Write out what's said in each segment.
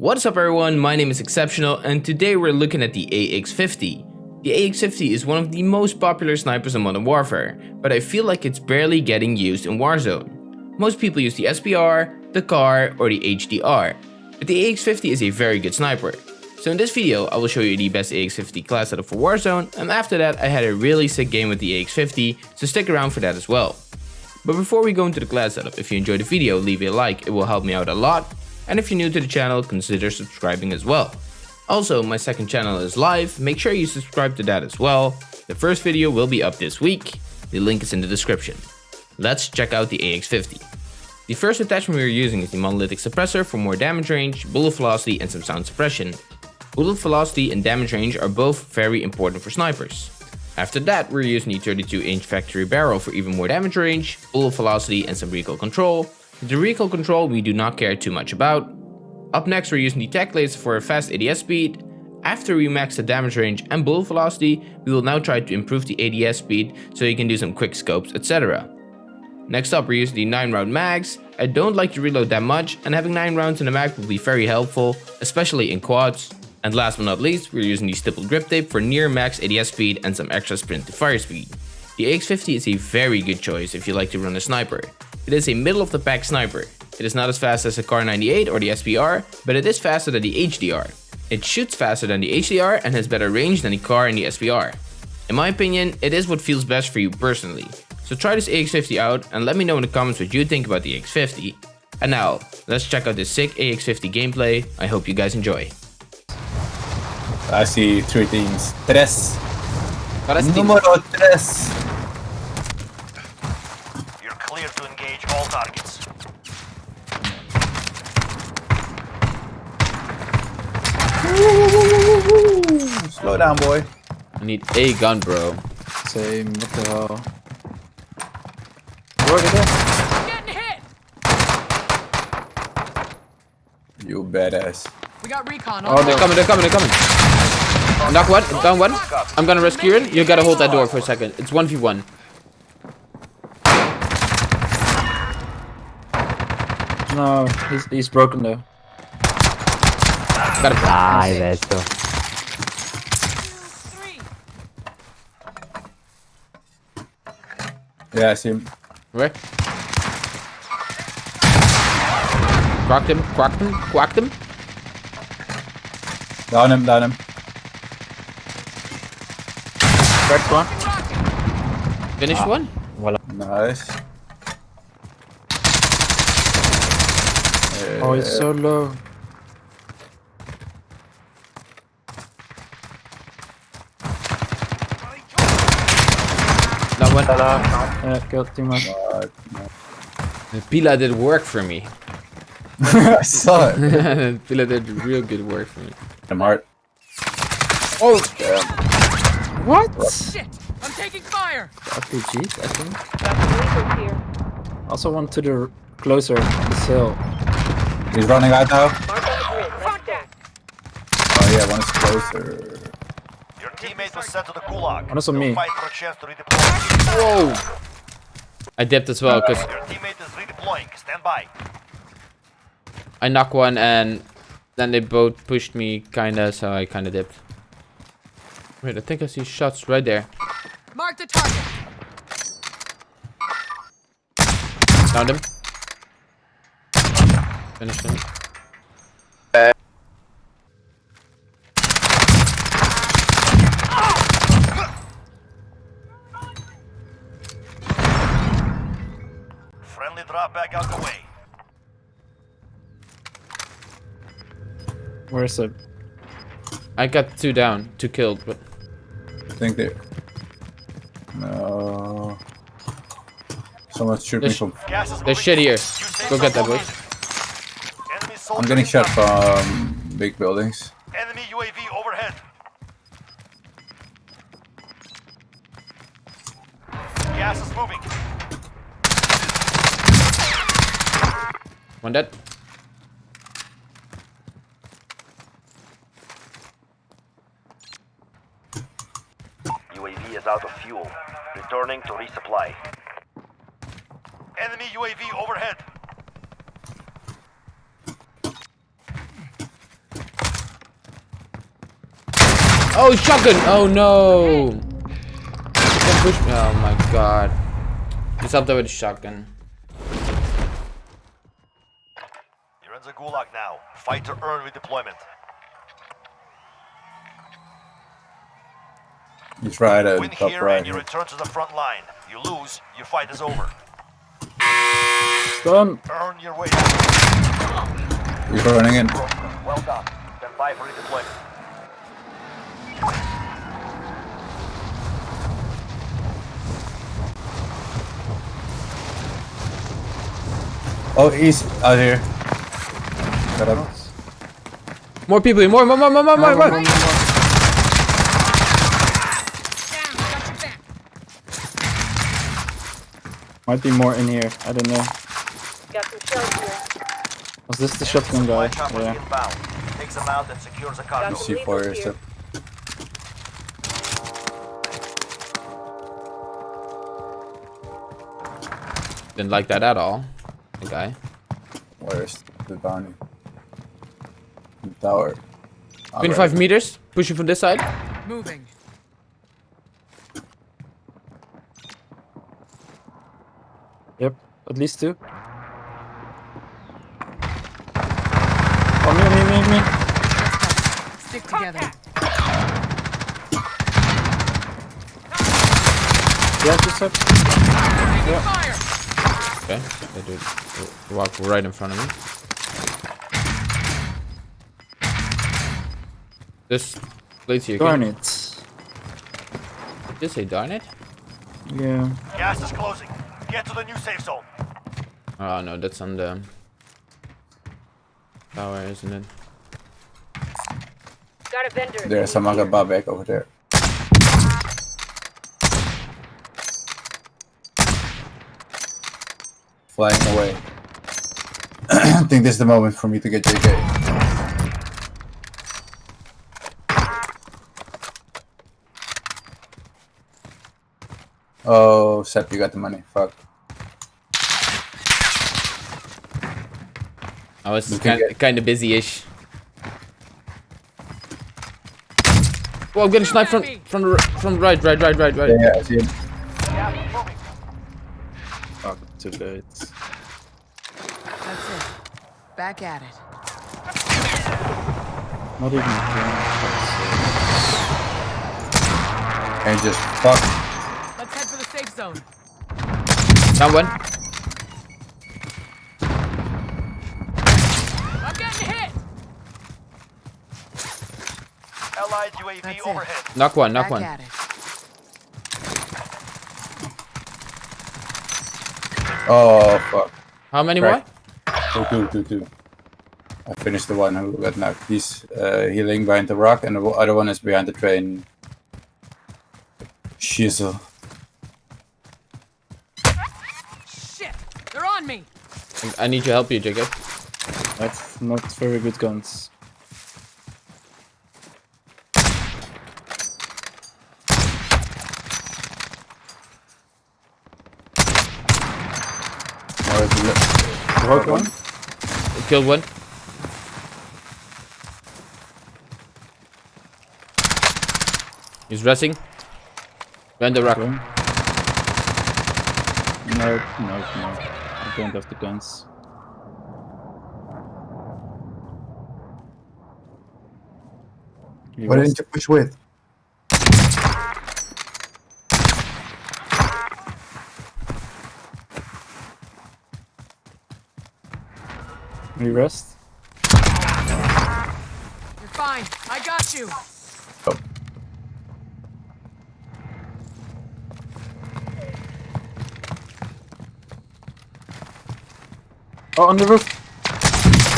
What's up everyone, my name is Exceptional and today we're looking at the AX50. The AX50 is one of the most popular snipers in Modern Warfare, but I feel like it's barely getting used in Warzone. Most people use the SPR, the Kar, or the HDR, but the AX50 is a very good sniper. So in this video, I will show you the best AX50 class setup for Warzone, and after that I had a really sick game with the AX50, so stick around for that as well. But before we go into the class setup, if you enjoyed the video, leave a like, it will help me out a lot, and if you're new to the channel, consider subscribing as well. Also, my second channel is live, make sure you subscribe to that as well. The first video will be up this week, the link is in the description. Let's check out the AX50. The first attachment we are using is the monolithic suppressor for more damage range, bullet velocity and some sound suppression. Bullet velocity and damage range are both very important for snipers. After that, we're using the 32 inch factory barrel for even more damage range, bullet velocity and some recoil control. The recoil control we do not care too much about. Up next we're using the tech laser for a fast ADS speed. After we max the damage range and bullet velocity, we will now try to improve the ADS speed so you can do some quick scopes etc. Next up we're using the 9 round mags. I don't like to reload that much and having 9 rounds in the mag will be very helpful, especially in quads. And last but not least, we're using the stippled grip tape for near max ADS speed and some extra sprint to fire speed. The AX50 is a very good choice if you like to run a sniper. It is a middle of the pack sniper. It is not as fast as the Kar 98 or the SPR, but it is faster than the HDR. It shoots faster than the HDR and has better range than the Kar and the SPR. In my opinion, it is what feels best for you personally. So try this AX50 out and let me know in the comments what you think about the AX50. And now, let's check out this sick AX50 gameplay. I hope you guys enjoy. I see three things. Tres. Número tres. You're clear to engage all targets. Slow down, boy. I need a gun, bro. Same, what the hell? Look at You badass. We got recon. Oh, they're coming, they're coming, they're coming. Knock one, down one. I'm gonna rescue it. You gotta hold that door for a second. It's 1v1. No, he's, he's broken though. Gotta Dai, adesso. Yeah, I see him. Where? Cracked him, cracked him, quacked him. Down him, down him. Cracked one. Finished ah. one. Voila. Nice. Oh, it's so low. That one. Yeah, killed too much. Fuck, The Pila did work for me. I saw it. Pila did real good work for me. I'm hard. Oh, What? Shit! I'm taking fire! RPGs, I think. Also one to the closer, this hill. He's running out now. Contact! Oh yeah, one is closer. Your teammate was sent to the gulag. One is on You'll me. Fight for a chance to redeploy. whoa. I dipped as well because Your teammate is redeploying. Stand by. I knocked one and then they both pushed me kinda, so I kinda dipped. Wait, I think I see shots right there. Mark the target! Found him. Finished him. Friendly drop back out the way. Where's it? I got two down, two killed, but I think they. No. Someone's shooting There's- from. Gas is there's moving. shit here. You say Go get that, so, boys. I'm getting shot from big buildings. Enemy UAV overhead. Gas is moving. One dead. UAV is out of fuel. Returning to resupply. Enemy UAV overhead. Oh, shotgun! Oh no! Don't push me. Oh my god. He stopped with a shotgun. Gulag now. Fight to earn redeployment. You try to Win here right. and you return to the front line. You lose, your fight is over. Done. Earn your way. He's running in. Well done. Stand by for redeployment. Oh, he's out here. Got up. More people here. More, more, more, more, more, more, more. Down. Got. Might be more in here. I don't know. Got some shells here. Was this the shotgun guy? choppers Yeah. inbound. Take them out and secure the cargo. Got C4 here. Didn't like that at all. The guy. Where's the bounty? The tower. Ah, 25 right. meters. Pushing from this side. Moving. Yep. At least two. Oh, me, me, me, me. Stick together. Yeah, just up. Taking fire. Okay. They do they walk right in front of me. This place here. Darn Can it. you say darn it? Yeah. Gas is closing. Get to the new safe zone. Oh no, that's on the tower, isn't it? Got a vendor. There's some other Babek over there. Flying away. I think this is the moment for me to get JK. Oh, Sep, you got the money. Fuck. I was kind get- kind of busy-ish. Well, I'm getting sniped from from the r- from right, right, right, right, right. Yeah, yeah, I see him. Gas is moving. Fuck, too late. That's it. Back at it. Not even. And just fuck. Let's head for the safe zone. Down one. I'm getting hit. Allied UAV That's it. overhead. Knock one, knock Back one. at it. Oh, fuck. How many Right. more? Two, two, two, two. I finished the one who got knocked. He's uh, healing behind the rock, and the other one is behind the train. Shizzle. Me. I need your help, you, Jacob. That's not very good guns. Or is it- Broke one. Killed one. He's resting. Behind the rock. Okay. No, no, no. I don't have the guns. He Why was- didn't you push with? We rest. You're fine. I got you. Oh, on the roof.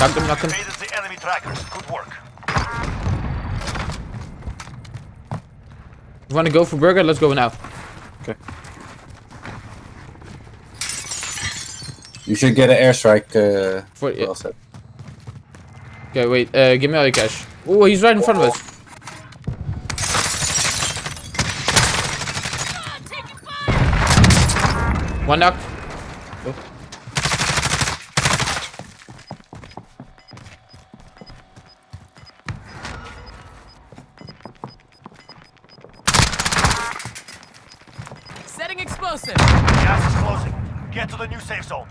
Knock him, knock him. The enemy trackers. Good work. You wanna go for burger? Let's go now. Okay. You should get an airstrike. Uh, For, well said. Okay, wait. Uh, give me all your cash. Oh, he's right in front of us. One knock. explosive. Gas is closing. Get to the new safe zone.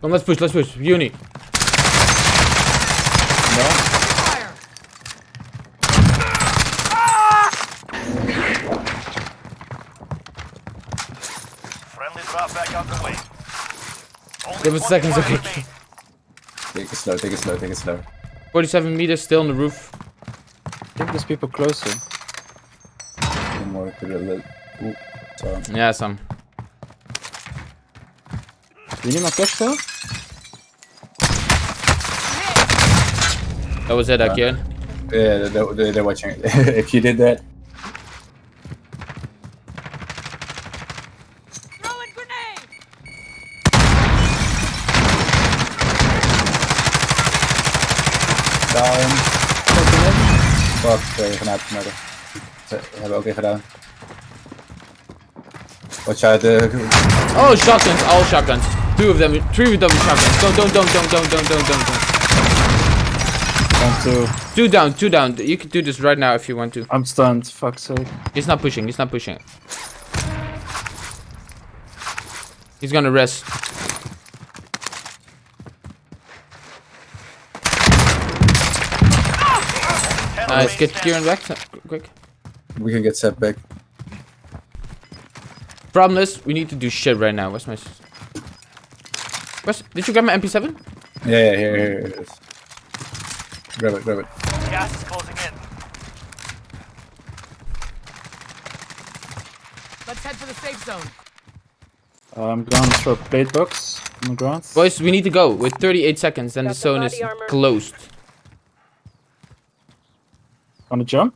Come, let's push, let's push. Uni. Fire. Friendly drop back underway. Only Give us seconds, 45 okay. remain. Take it slow, take it slow, take it slow. 47 meters still on the roof. I think there's people closer. More to the left. Ooh. Yeah, some. Need my cash still? That was it again. Yeah, they're, they're, they're watching it. if you did that, down. Fuck, twee granaten maken. Ze hebben ook weer gedaan. Watch out, uh, Oh, shotguns, all shotguns. Two of them, three of them shotguns. Don't, don't, don't, don't, don't, don't, don't, don't, don't. One, two. Two down, two down. You can do this right now if you want to. I'm stunned. Fuck's sake. He's not pushing, he's not pushing. He's gonna rest. Nice, get Kieran back, quick. we can get set back. Problem is, we need to do shit right now. Where's my... s- Where's... Did you grab my MP7? Yeah, yeah, here, here, here it is. Grab it, grab it. Gas is closing in. Let's head for the safe zone. Uh, I'm gonna throw a plate box on the ground. Boys, we need to go with 38 seconds, then the Got some zone is armor. closed. Wanna jump?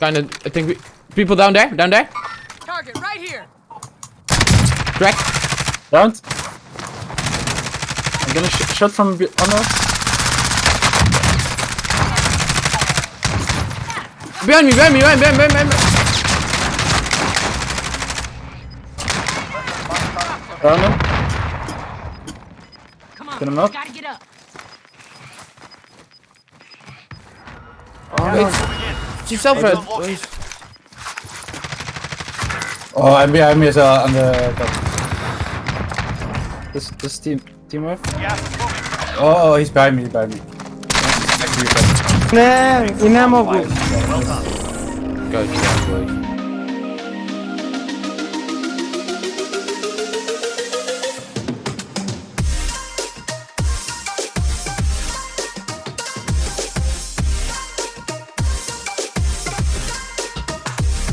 Kinda, I think we... People down there, down there. Target right here. Crack. Down. I'm gonna sh shot from on oh, us. Behind me, behind me, behind me, behind me, behind me. Down him. Come on. Get him up. Gotta get up. Oh, It's it's yourself, Red. Oh, I'm behind me as well on the top. This this team team up. Yeah, oh, oh, he's behind me. He's behind me. Nah, nie mogę. Go, go, go.